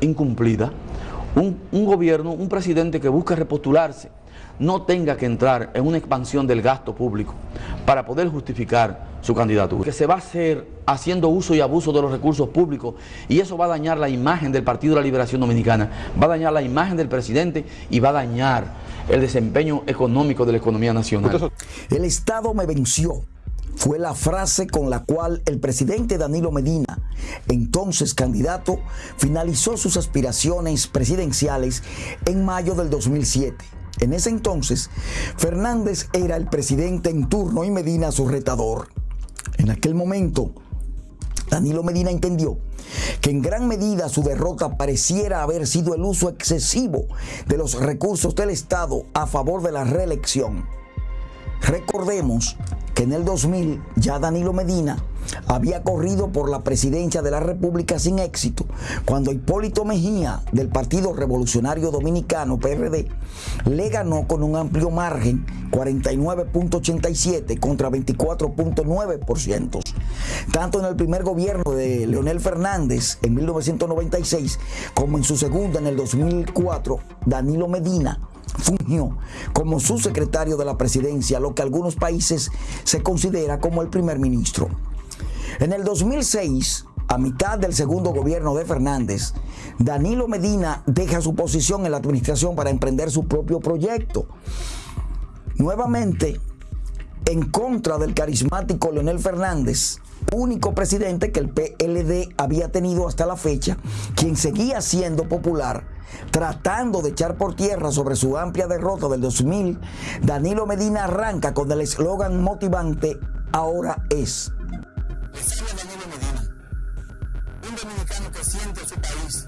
incumplida, un, gobierno, un presidente que busca repostularse, no tenga que entrar en una expansión del gasto público para poder justificar su candidatura. Que se va a hacer haciendo uso y abuso de los recursos públicos y eso va a dañar la imagen del Partido de la Liberación Dominicana, va a dañar la imagen del presidente y va a dañar el desempeño económico de la economía nacional. El Estado me venció fue la frase con la cual el presidente Danilo Medina, entonces candidato, finalizó sus aspiraciones presidenciales en mayo del 2007. En ese entonces, Fernández era el presidente en turno y Medina su retador. En aquel momento, Danilo Medina entendió que en gran medida su derrota pareciera haber sido el uso excesivo de los recursos del Estado a favor de la reelección. Recordemos que en el 2000 ya Danilo Medina había corrido por la presidencia de la República sin éxito cuando Hipólito Mejía del Partido Revolucionario Dominicano PRD le ganó con un amplio margen 49.87 contra 24.9%. Tanto en el primer gobierno de Leonel Fernández en 1996 como en su segundo en el 2004, Danilo Medina fungió como subsecretario de la presidencia, lo que algunos países se considera como el primer ministro. En el 2006, a mitad del segundo gobierno de Fernández, Danilo Medina deja su posición en la administración para emprender su propio proyecto. Nuevamente, en contra del carismático Leonel Fernández, único presidente que el PLD había tenido hasta la fecha, quien seguía siendo popular, tratando de echar por tierra sobre su amplia derrota del 2000, Danilo Medina arranca con el eslogan motivante, ahora es. Dominicano que siente su país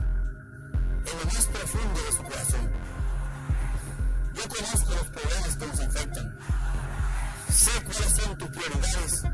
en lo más profundo de su corazón. Cuáles son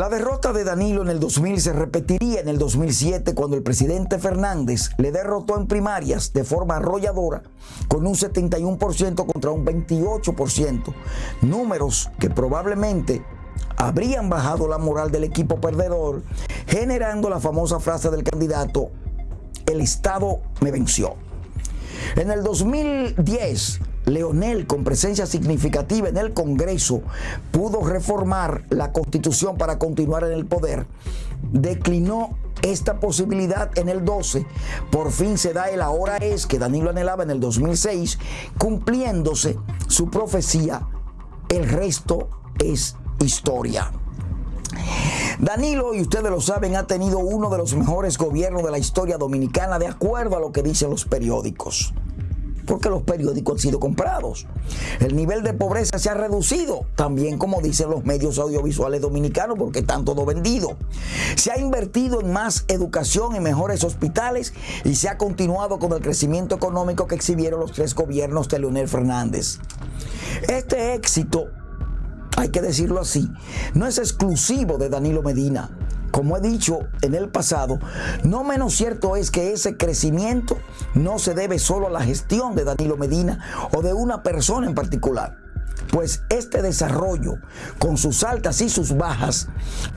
La derrota de Danilo en el 2000 se repetiría en el 2007 cuando el presidente Fernández le derrotó en primarias de forma arrolladora con un 71% contra un 28%, números que probablemente habrían bajado la moral del equipo perdedor, generando la famosa frase del candidato, el Estado me venció. En el 2010, Leonel, con presencia significativa en el Congreso, pudo reformar la Constitución para continuar en el poder. Declinó esta posibilidad en el 12. Por fin se da el ahora es que Danilo anhelaba en el 2006, cumpliéndose su profecía. El resto es historia. Danilo, y ustedes lo saben, ha tenido uno de los mejores gobiernos de la historia dominicana, de acuerdo a lo que dicen los periódicos porque los periódicos han sido comprados. El nivel de pobreza se ha reducido, también como dicen los medios audiovisuales dominicanos, porque están todo vendido. Se ha invertido en más educación, en mejores hospitales y se ha continuado con el crecimiento económico que exhibieron los tres gobiernos de Leonel Fernández. Este éxito hay que decirlo así, no es exclusivo de Danilo Medina. Como he dicho en el pasado, no menos cierto es que ese crecimiento no se debe solo a la gestión de Danilo Medina o de una persona en particular pues este desarrollo, con sus altas y sus bajas,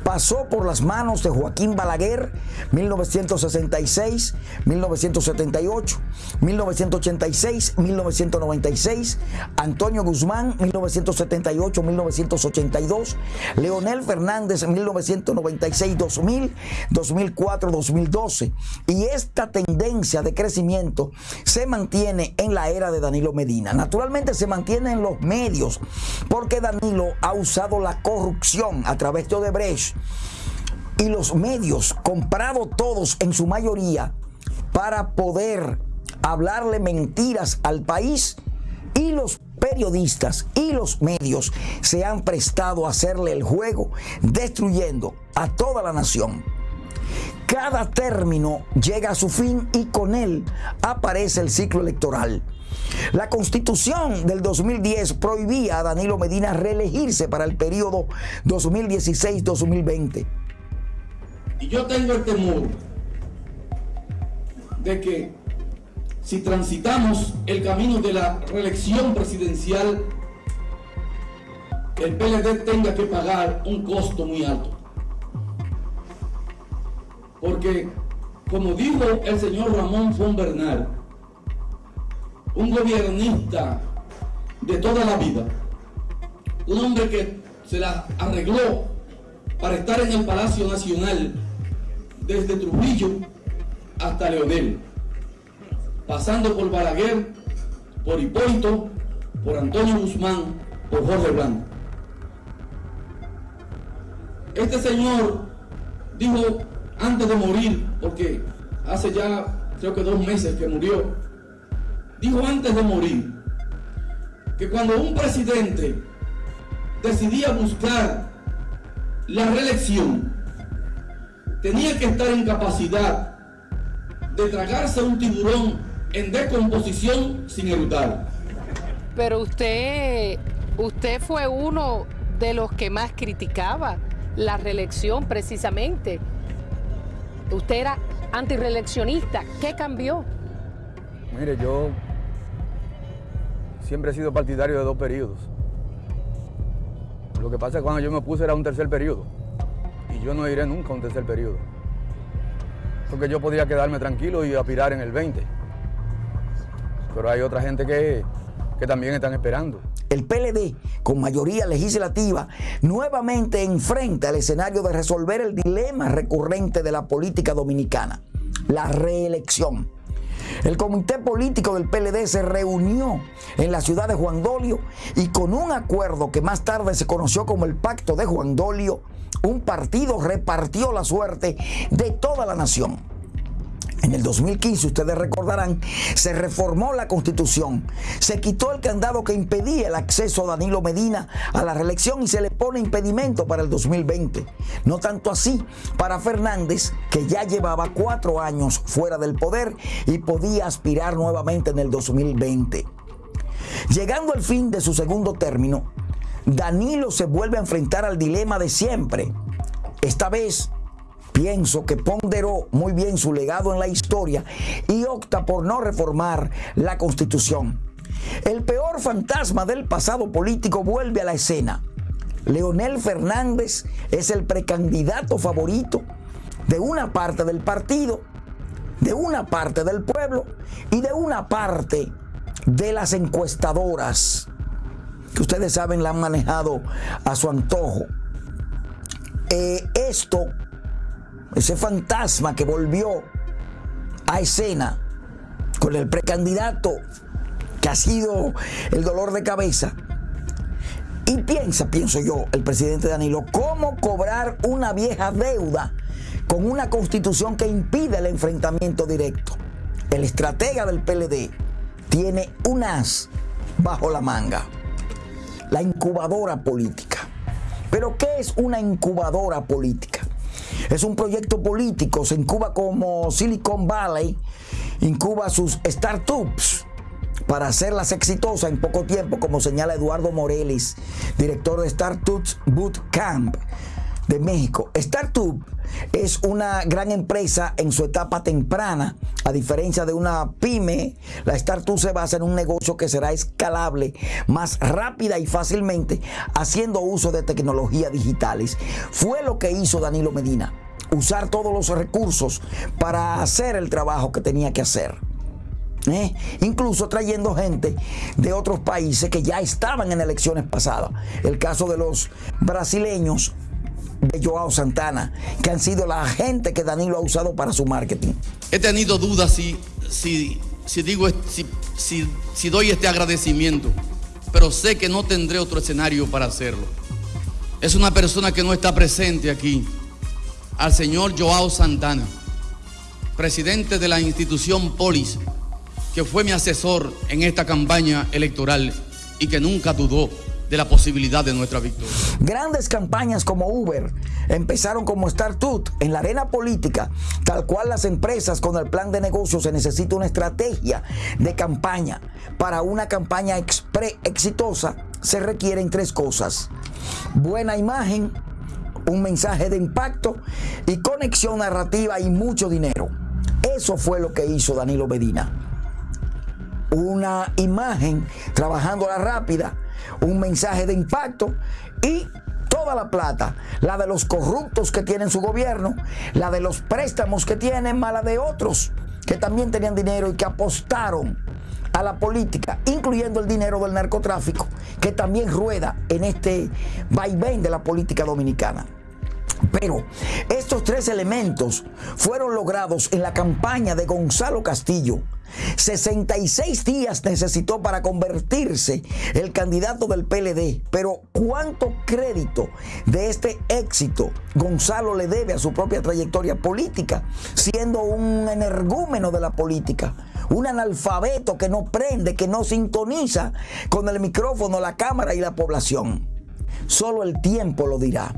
pasó por las manos de Joaquín Balaguer, 1966, 1978, 1986, 1996, Antonio Guzmán, 1978, 1982, Leonel Fernández, 1996, 2000, 2004, 2012. Y esta tendencia de crecimiento se mantiene en la era de Danilo Medina. Naturalmente se mantiene en los medios porque Danilo ha usado la corrupción a través de Odebrecht y los medios, comprado todos en su mayoría, para poder hablarle mentiras al país y los periodistas y los medios se han prestado a hacerle el juego, destruyendo a toda la nación. cada término llega a su fin y con él aparece el ciclo electoral. La constitución del 2010 prohibía a Danilo Medina reelegirse para el periodo 2016-2020. Y yo tengo el temor de que si transitamos el camino de la reelección presidencial, el PLD tenga que pagar un costo muy alto. Porque, como dijo el señor Ramón von Bernal, un gobernista de toda la vida, un hombre que se la arregló para estar en el Palacio Nacional desde Trujillo hasta Leonel, pasando por Balaguer, por Hipólito, por Antonio Guzmán, por Jorge Blanco. Este señor dijo antes de morir, porque hace ya creo que dos meses que murió, dijo antes de morir que cuando un presidente decidía buscar la reelección, tenía que estar en capacidad de tragarse un tiburón en decomposición sin erutar. Pero usted, usted fue uno de los que más criticaba la reelección precisamente. Usted era antireeleccionista. ¿Qué cambió? Mire, yo siempre he sido partidario de dos periodos. Lo que pasa es que cuando yo me puse era un tercer periodo. Y yo no iré nunca a un tercer periodo. Porque yo podría quedarme tranquilo y aspirar en el 20. Pero hay otra gente que, que también están esperando. El PLD, con mayoría legislativa, nuevamente enfrenta el escenario de resolver el dilema recurrente de la política dominicana, la reelección. El comité político del PLD se reunió en la ciudad de Juan Dolio y con un acuerdo que más tarde se conoció como el Pacto de Juan Dolio, un partido repartió la suerte de toda la nación. En el 2015, ustedes recordarán, se reformó la constitución, se quitó el candado que impedía el acceso a Danilo Medina a la reelección y se le pone impedimento para el 2020. No tanto así para Fernández, que ya llevaba cuatro años fuera del poder y podía aspirar nuevamente en el 2020. Llegando al fin de su segundo término, Danilo se vuelve a enfrentar al dilema de siempre. Esta vez pienso que ponderó muy bien su legado en la historia y opta por no reformar la constitución. El peor fantasma del pasado político vuelve a la escena. Leonel Fernández es el precandidato favorito de una parte del partido, de una parte del pueblo y de una parte de las encuestadoras, que ustedes saben la han manejado a su antojo. Eh, esto ese fantasma que volvió a escena con el precandidato que ha sido el dolor de cabeza. Y piensa, pienso yo, el presidente Danilo, cómo cobrar una vieja deuda con una constitución que impide el enfrentamiento directo. El estratega del PLD tiene un as bajo la manga, la incubadora política. Pero ¿qué es una incubadora política? Es un proyecto político, se incuba como Silicon Valley, incuba sus startups para hacerlas exitosas en poco tiempo, como señala Eduardo Morelis, director de Startups Bootcamp de México. Startup es una gran empresa en su etapa temprana, a diferencia de una pyme, la startup se basa en un negocio que será escalable más rápida y fácilmente haciendo uso de tecnologías digitales. Fue lo que hizo Danilo Medina, usar todos los recursos para hacer el trabajo que tenía que hacer. ¿Eh? incluso trayendo gente de otros países que ya estaban en elecciones pasadas. El caso de los brasileños de Joao Santana, que han sido la gente que Danilo ha usado para su marketing. He tenido dudas si, si, si digo, si, si, si doy este agradecimiento, pero sé que no tendré otro escenario para hacerlo. Es una persona que no está presente aquí, al señor Joao Santana, presidente de la institución Polis, que fue mi asesor en esta campaña electoral y que nunca dudó de la posibilidad de nuestra victoria. Grandes campañas como Uber empezaron como Startup en la arena política, tal cual las empresas con el plan de negocio se necesita una estrategia de campaña. Para una campaña exitosa se requieren tres cosas. Buena imagen, un mensaje de impacto y conexión narrativa y mucho dinero. Eso fue lo que hizo Danilo Medina. Una imagen trabajando la rápida, un mensaje de impacto y toda la plata, la de los corruptos que tienen su gobierno, la de los préstamos que tienen, mala de otros que también tenían dinero y que apostaron a la política, incluyendo el dinero del narcotráfico, que también rueda en este vaivén de la política dominicana. Pero estos tres elementos fueron logrados en la campaña de Gonzalo Castillo. 66 días necesitó para convertirse el candidato del PLD. Pero ¿cuánto crédito de este éxito Gonzalo le debe a su propia trayectoria política, siendo un energúmeno de la política? Un analfabeto que no prende, que no sintoniza con el micrófono, la cámara y la población. Solo el tiempo lo dirá.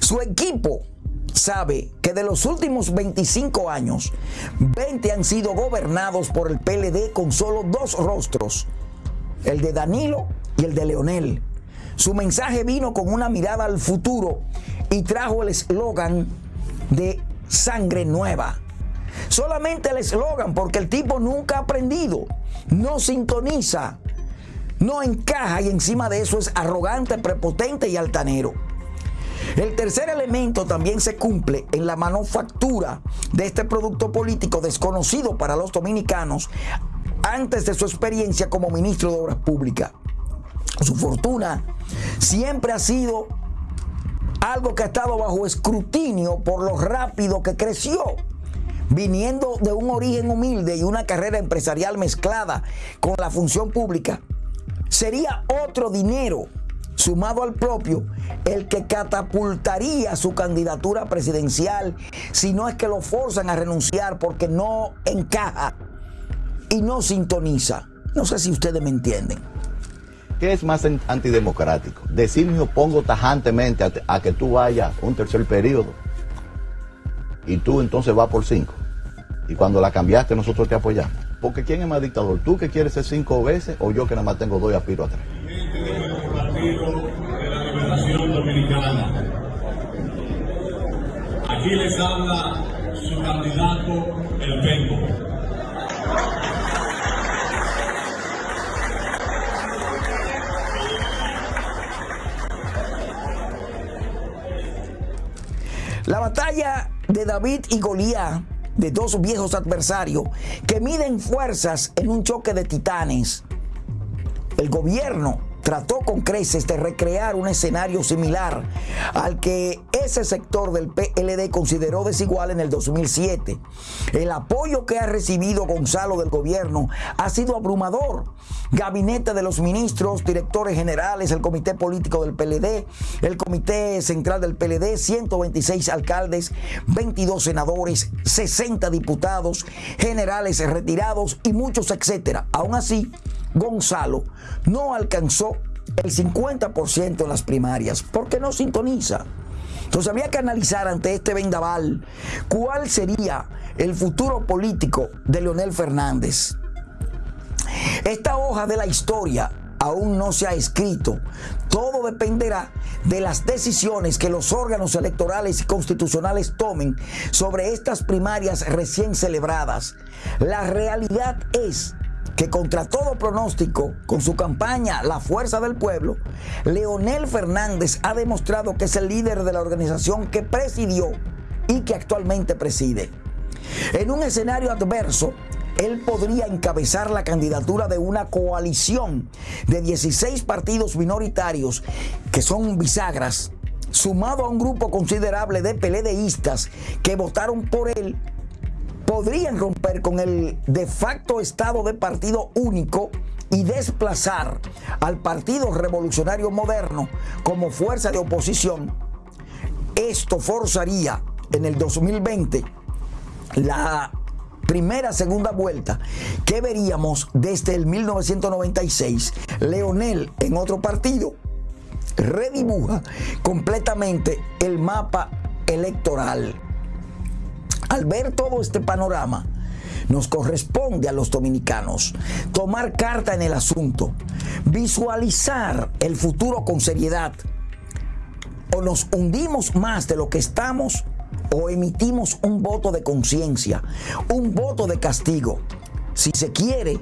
Su equipo sabe que de los últimos 25 años, 20 han sido gobernados por el PLD con solo dos rostros, el de Danilo y el de Leonel. Su mensaje vino con una mirada al futuro y trajo el eslogan de sangre nueva. Solamente el eslogan porque el tipo nunca ha aprendido, no sintoniza, no encaja y encima de eso es arrogante, prepotente y altanero. El tercer elemento también se cumple en la manufactura de este producto político desconocido para los dominicanos antes de su experiencia como ministro de Obras Públicas. Su fortuna siempre ha sido algo que ha estado bajo escrutinio por lo rápido que creció viniendo de un origen humilde y una carrera empresarial mezclada con la función pública, sería otro dinero sumado al propio, el que catapultaría su candidatura presidencial, si no es que lo forzan a renunciar porque no encaja y no sintoniza. No sé si ustedes me entienden. ¿Qué es más antidemocrático? Decir me opongo tajantemente a, que tú vayas un tercer periodo y tú entonces vas por cinco. Y cuando la cambiaste nosotros te apoyamos. Porque ¿quién es más dictador? ¿Tú que quieres ser cinco veces o yo que nada más tengo dos y aspiro a tres? De la Liberación Dominicana. Aquí les habla su candidato, el Penco. La batalla de David y Goliat, de dos viejos adversarios que miden fuerzas en un choque de titanes. El gobierno trató con creces de recrear un escenario similar al que ese sector del PLD consideró desigual en el 2007. El apoyo que ha recibido Gonzalo del gobierno ha sido abrumador. Gabinete de los ministros, directores generales, el comité político del PLD, el comité central del PLD, 126 alcaldes, 22 senadores, 60 diputados, generales retirados y muchos etcétera. Aún así, Gonzalo no alcanzó el 50% en las primarias porque no sintoniza. Entonces había que analizar ante este vendaval cuál sería el futuro político de Leonel Fernández. Esta hoja de la historia aún no se ha escrito. Todo dependerá de las decisiones que los órganos electorales y constitucionales tomen sobre estas primarias recién celebradas. La realidad es que contra todo pronóstico, con su campaña La Fuerza del Pueblo, Leonel Fernández ha demostrado que es el líder de la organización que presidió y que actualmente preside. En un escenario adverso, él podría encabezar la candidatura de una coalición de 16 partidos minoritarios que son bisagras, sumado a un grupo considerable de peledeístas que votaron por él podrían romper con el de facto estado de partido único y desplazar al Partido Revolucionario Moderno como fuerza de oposición, esto forzaría en el 2020 la primera, segunda vuelta que veríamos desde el 1996, Leonel en otro partido redibuja completamente el mapa electoral. Al ver todo este panorama, nos corresponde a los dominicanos tomar carta en el asunto, visualizar el futuro con seriedad, o nos hundimos más de lo que estamos o emitimos un voto de conciencia, un voto de castigo si se quiere,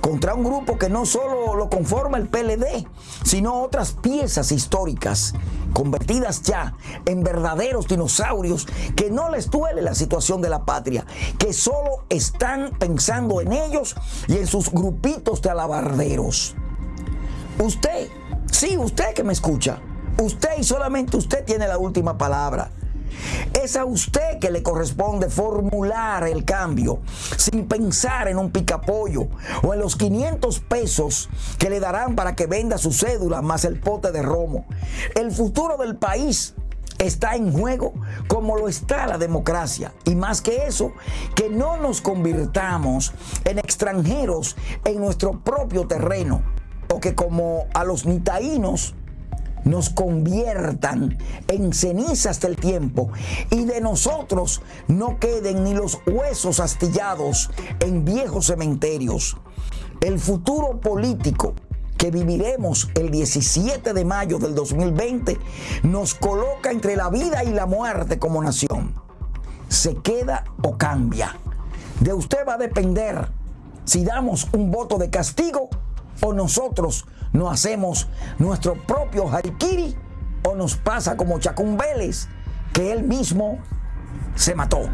contra un grupo que no solo lo conforma el PLD, sino otras piezas históricas convertidas ya en verdaderos dinosaurios que no les duele la situación de la patria, que solo están pensando en ellos y en sus grupitos de alabarderos. Usted, sí, usted que me escucha, usted y solamente usted tiene la última palabra. Es a usted que le corresponde formular el cambio sin pensar en un picapollo o en los 500 pesos que le darán para que venda su cédula más el pote de romo. El futuro del país está en juego como lo está la democracia. Y más que eso, que no nos convirtamos en extranjeros en nuestro propio terreno. O que como a los nitaínos nos conviertan en cenizas del tiempo y de nosotros no queden ni los huesos astillados en viejos cementerios. El futuro político que viviremos el 17 de mayo del 2020 nos coloca entre la vida y la muerte como nación. Se queda o cambia. De usted va a depender si damos un voto de castigo o nosotros no hacemos nuestro propio haikiri o nos pasa como Chacún Vélez, que él mismo se mató.